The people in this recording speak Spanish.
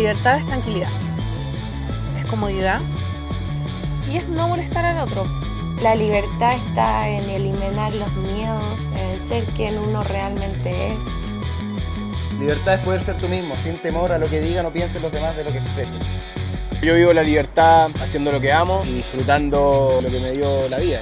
libertad es tranquilidad, es comodidad y es no molestar al otro. La libertad está en eliminar los miedos, en ser quien uno realmente es. Libertad es poder ser tú mismo, sin temor a lo que digan o piensen los demás de lo que expresen. Yo vivo la libertad haciendo lo que amo y disfrutando lo que me dio la vida.